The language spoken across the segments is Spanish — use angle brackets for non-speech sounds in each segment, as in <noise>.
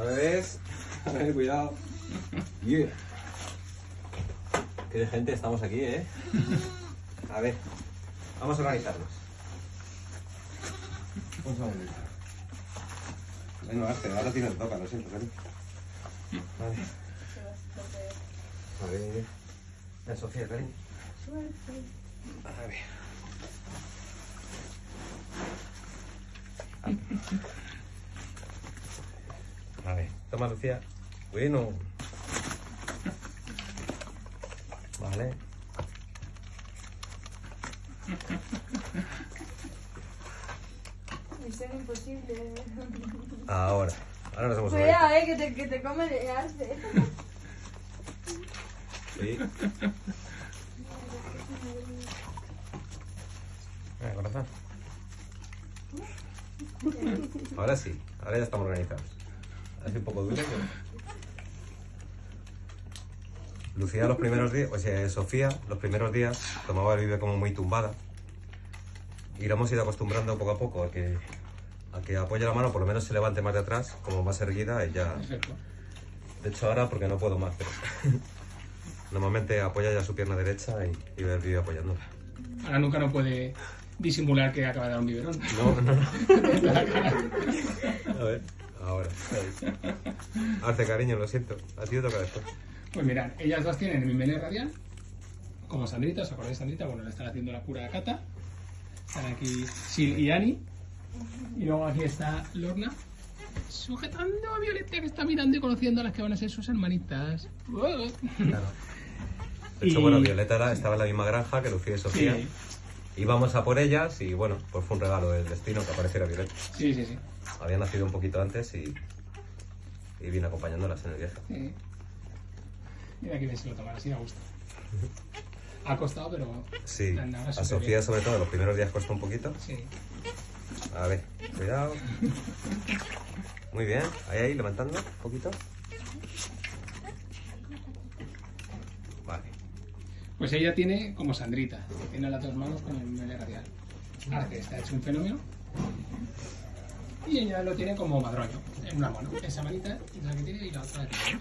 A ver, a ver, cuidado. Yeah. Qué de gente estamos aquí, ¿eh? A ver, vamos a organizarnos. Vamos a ver. Bueno, Arce, ahora tienes toca, lo siento, cariño. Vale. A ver. Ven, Sofía, cariño. A ver. A ver, toma Lucía. Bueno. Vale. Misión imposible. Ahora. Ahora nos hemos Cuidado, eh, que te, que te come de arce. Sí. <laughs> Venga, corazón. Ahora sí, ahora ya estamos organizados. Hace un poco duro, pero... Lucía los primeros días, o sea, Sofía los primeros días tomaba el vive como muy tumbada. Y la hemos ido acostumbrando poco a poco a que, a que apoye la mano, por lo menos se levante más de atrás, como más erguida, y ya... De hecho ahora porque no puedo más, pero... <laughs> Normalmente apoya ya su pierna derecha y, y ve el vídeo apoyándola. Ahora nunca no puede disimular que acaba de dar un biberón. No, no, no. <laughs> A ver, ahora. <laughs> Hace cariño, lo siento. A ti te toca después. Pues mirad, ellas dos tienen el mimele radial, como Sandrita, ¿os acordáis de Sandrita? Bueno, le están haciendo la cura a Cata. Están aquí Sil y Ani. Y luego aquí está Lorna, sujetando a Violeta que está mirando y conociendo a las que van a ser sus hermanitas. Claro. De hecho, Y- bueno, Violeta era- estaba en la misma granja que Lucía y Sofía. Sí, Íbamos a por ellas y bueno, pues fue un regalo del destino que apareciera Violeta. sí, sí. sí. Había nacido un poquito antes y, y vine acompañándolas en el viaje. sí. Mira que bien se lo toman, así me gusta. Ha costado, pero Sí, a Sofía bien. sobre todo los primeros días costó un poquito. Sí. A ver, cuidado. <laughs> Muy bien, ahí, ahí, levantando un poquito. Vale. Pues ella tiene como Sandrita, que tiene las dos manos con el mele radial. Arce está hecho un fenómeno. Y ella lo tiene como madroño, en una mano. Esa manita es la que tiene y la otra la tiene.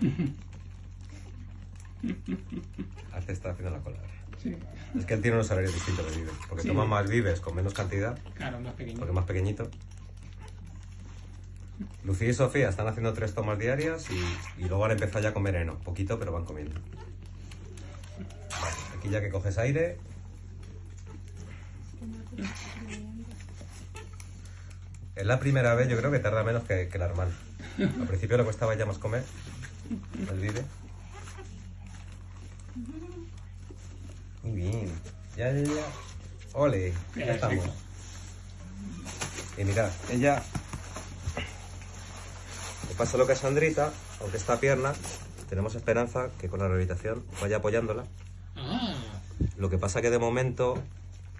<laughs> Arce está haciendo la cola. Sí, Es que él tiene unos horarios distintos de vives, porque Sí. toma más vives con menos cantidad, claro, más pequeño. porque más pequeñito. Lucía y Sofía están haciendo tres tomas diarias y, y luego han empezado ya a comer heno, poquito, pero van comiendo. Aquí ya que coges aire. Es la primera vez, yo creo que tarda menos que, que la hermana. Al principio le costaba ya más comer, el vive. Muy bien. Ya, ya, ya. Ole, ya estamos. Y mirad, ella pasa lo que a Sandrita, aunque esta pierna, tenemos esperanza que con la rehabilitación vaya apoyándola. Ah, Lo que pasa que de momento,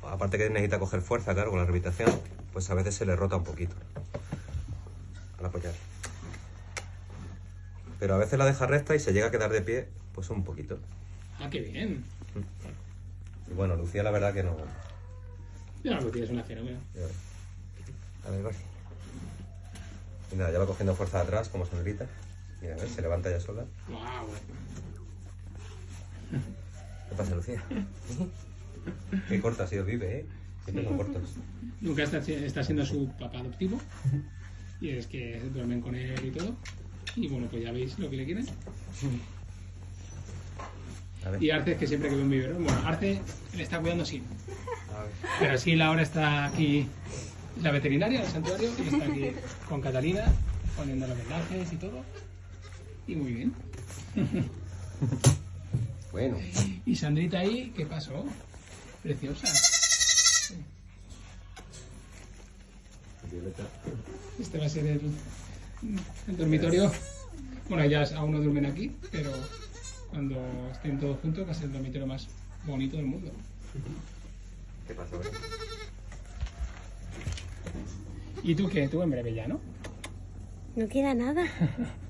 aparte que necesita coger fuerza, claro, con la rehabilitación, pues a veces se le rota un poquito al apoyar. Pero a veces la deja recta y se llega a quedar de pie, pues un poquito. ah, qué bien. Y bueno, Lucía la verdad que no... Ya lo tienes una fenómeno. A ver. Nada, ya va cogiendo fuerza atrás, como Sandrita. Mira, a ver, se levanta ya sola. Wow. ¿Qué pasa, Lucía? Qué corta ha sido Vive, ¿eh? Siempre son cortos. Nunca está, está siendo su papá adoptivo. Y es que duermen con él y todo. Y bueno, pues ya veis lo que le quieren. Y Arce es que siempre que ve un biberón, bueno, Arce le está cuidando sí. A ver. Pero sí, ahora está aquí la veterinaria del santuario y está aquí con Catalina poniendo los vendajes y todo. Y muy bien. <laughs> Bueno. Y Sandrita ahí, ¿qué pasó? Preciosa. Violeta. Este va a ser el, el dormitorio. Bueno, ya aún no duermen aquí, pero cuando estén todos juntos va a ser el dormitorio más bonito del mundo. ¿Qué Violeta? ¿Y tú qué? Tú en breve ya, ¿no? No queda nada. <laughs>